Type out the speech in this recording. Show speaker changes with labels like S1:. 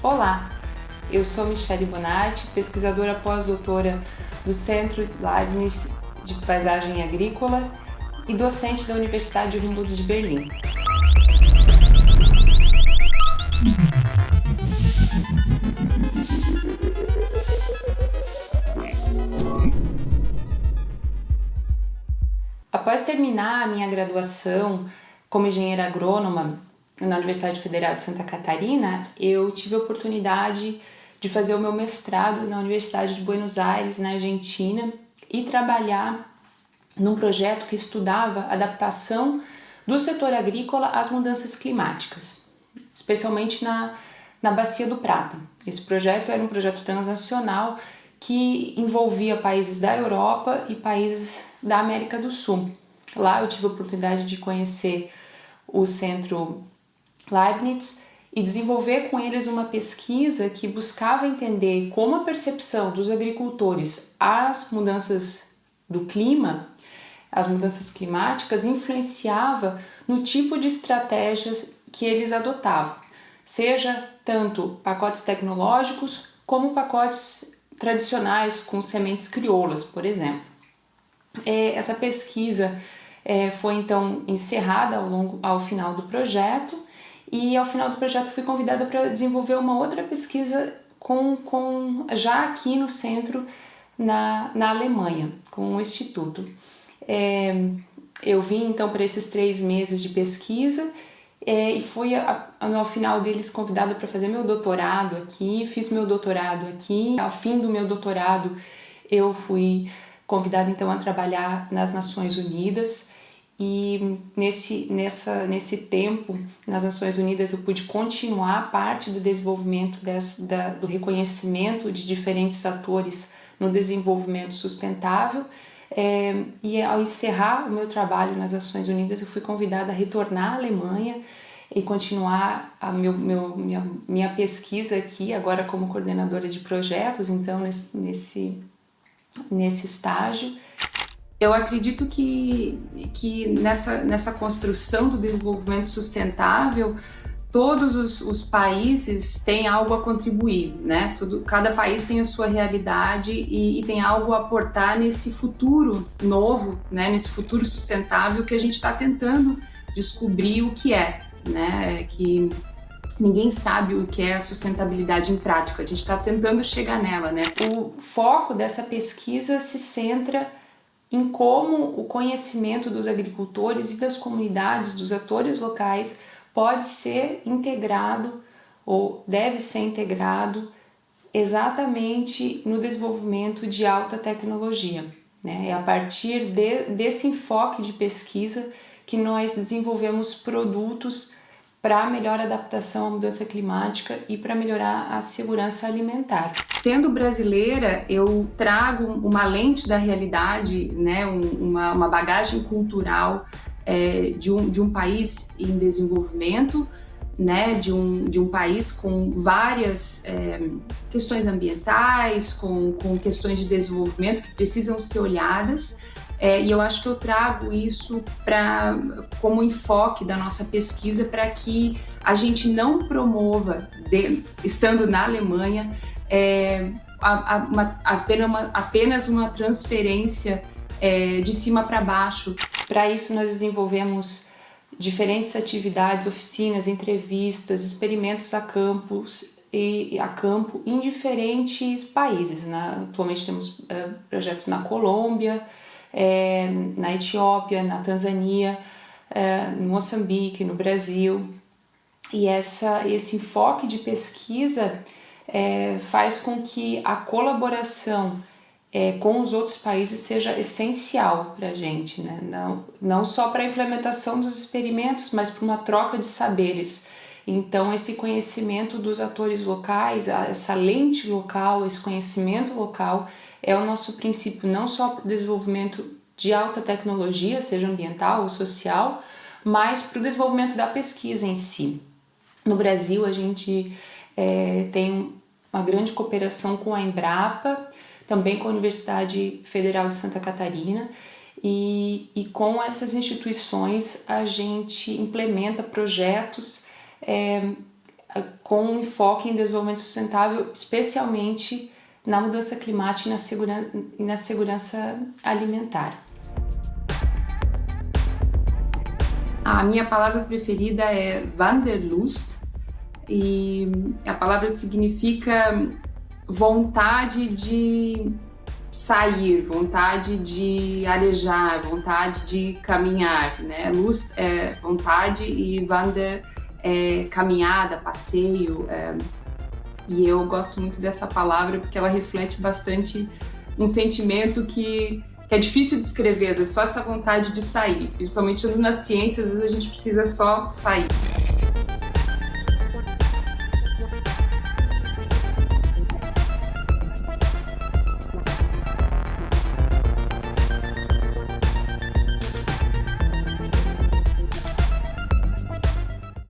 S1: Olá, eu sou Michele Bonatti, pesquisadora pós-doutora do Centro Leibniz de Paisagem Agrícola e docente da Universidade Humboldt de Berlim. Após terminar a minha graduação como engenheira agrônoma na Universidade Federal de Santa Catarina, eu tive a oportunidade de fazer o meu mestrado na Universidade de Buenos Aires, na Argentina, e trabalhar num projeto que estudava adaptação do setor agrícola às mudanças climáticas, especialmente na, na Bacia do Prata. Esse projeto era um projeto transnacional que envolvia países da Europa e países da América do Sul. Lá eu tive a oportunidade de conhecer o Centro Leibniz e desenvolver com eles uma pesquisa que buscava entender como a percepção dos agricultores às mudanças do clima, as mudanças climáticas, influenciava no tipo de estratégias que eles adotavam, seja tanto pacotes tecnológicos como pacotes tradicionais com sementes crioulas, por exemplo. É, essa pesquisa é, foi então encerrada ao, longo, ao final do projeto e ao final do projeto fui convidada para desenvolver uma outra pesquisa com, com, já aqui no centro na, na Alemanha, com o Instituto. É, eu vim então para esses três meses de pesquisa é, e fui a, a, ao final deles convidada para fazer meu doutorado aqui, fiz meu doutorado aqui. Ao fim do meu doutorado eu fui convidada então a trabalhar nas Nações Unidas e nesse, nessa, nesse tempo nas Nações Unidas eu pude continuar parte do desenvolvimento desse, da, do reconhecimento de diferentes atores no desenvolvimento sustentável é, e ao encerrar o meu trabalho nas Nações Unidas eu fui convidada a retornar à Alemanha e continuar a meu, meu, minha, minha pesquisa aqui, agora como coordenadora de projetos, então nesse, nesse, nesse estágio. Eu acredito que, que nessa, nessa construção do desenvolvimento sustentável, todos os, os, países têm algo a contribuir, né? Tudo, cada país tem a sua realidade e, e, tem algo a aportar nesse futuro novo, né? Nesse futuro sustentável que a gente está tentando descobrir o que é, né? Que ninguém sabe o que é a sustentabilidade em prática. A gente está tentando chegar nela, né? O foco dessa pesquisa se centra em como o conhecimento dos agricultores e das comunidades, dos atores locais, pode ser integrado ou deve ser integrado exatamente no desenvolvimento de alta tecnologia. Né? É a partir de, desse enfoque de pesquisa que nós desenvolvemos produtos para melhor adaptação à mudança climática e para melhorar a segurança alimentar. Sendo brasileira, eu trago uma lente da realidade, né, uma, uma bagagem cultural é, de, um, de um país em desenvolvimento, né, de, um, de um país com várias é, questões ambientais, com, com questões de desenvolvimento que precisam ser olhadas, é, e eu acho que eu trago isso pra, como enfoque da nossa pesquisa para que a gente não promova, de, estando na Alemanha, é, a, a, uma, apenas, uma, apenas uma transferência é, de cima para baixo. Para isso nós desenvolvemos diferentes atividades, oficinas, entrevistas, experimentos a campus e a campo em diferentes países. Né? Atualmente temos é, projetos na Colômbia, é, na Etiópia, na Tanzânia, é, no Moçambique, no Brasil. E essa, esse enfoque de pesquisa é, faz com que a colaboração é, com os outros países seja essencial para a gente, né? não, não só para a implementação dos experimentos, mas para uma troca de saberes. Então esse conhecimento dos atores locais, essa lente local, esse conhecimento local é o nosso princípio não só para o desenvolvimento de alta tecnologia, seja ambiental ou social, mas para o desenvolvimento da pesquisa em si. No Brasil a gente é, tem uma grande cooperação com a Embrapa, também com a Universidade Federal de Santa Catarina, e, e com essas instituições a gente implementa projetos é, com enfoque em desenvolvimento sustentável, especialmente na mudança climática e na, segura, e na segurança alimentar. A minha palavra preferida é Wanderlust e a palavra significa vontade de sair, vontade de arejar, vontade de caminhar, né? Lust é vontade e Wander é caminhada, passeio. É... E eu gosto muito dessa palavra porque ela reflete bastante um sentimento que, que é difícil de descrever, às vezes só essa vontade de sair. Principalmente nas ciências, às vezes a gente precisa só sair.